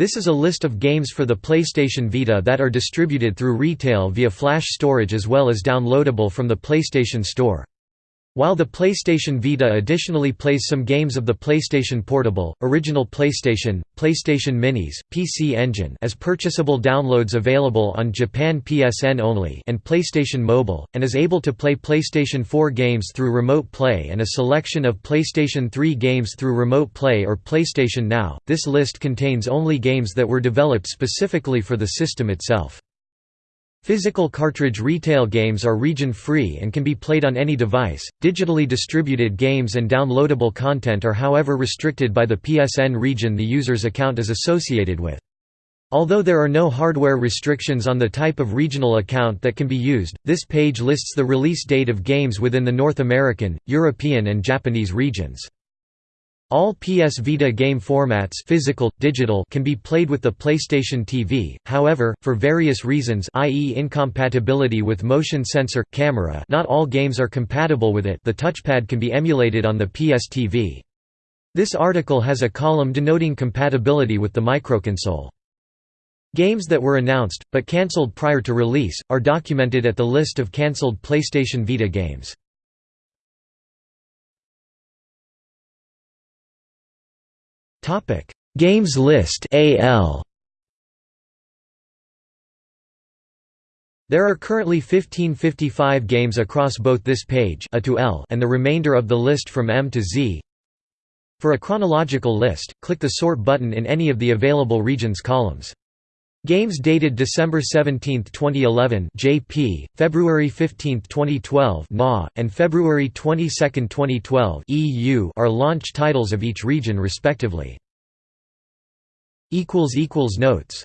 This is a list of games for the PlayStation Vita that are distributed through retail via flash storage as well as downloadable from the PlayStation Store. While the PlayStation Vita additionally plays some games of the PlayStation Portable, Original PlayStation, PlayStation Minis, PC Engine as purchasable downloads available on Japan PSN only and PlayStation Mobile, and is able to play PlayStation 4 games through Remote Play and a selection of PlayStation 3 games through Remote Play or PlayStation Now. This list contains only games that were developed specifically for the system itself. Physical cartridge retail games are region-free and can be played on any device. Digitally distributed games and downloadable content are however restricted by the PSN region the user's account is associated with. Although there are no hardware restrictions on the type of regional account that can be used, this page lists the release date of games within the North American, European and Japanese regions. All PS Vita game formats physical, digital can be played with the PlayStation TV, however, for various reasons i.e. incompatibility with motion sensor, camera not all games are compatible with it the touchpad can be emulated on the PS TV. This article has a column denoting compatibility with the microconsole. Games that were announced, but cancelled prior to release, are documented at the list of cancelled PlayStation Vita games. Topic: Games list AL. There are currently 1555 games across both this page A to L and the remainder of the list from M to Z. For a chronological list, click the Sort button in any of the available regions columns. Games dated December 17, 2011 JP, February 15, 2012 NA, and February 22, 2012 EU are launch titles of each region respectively. Notes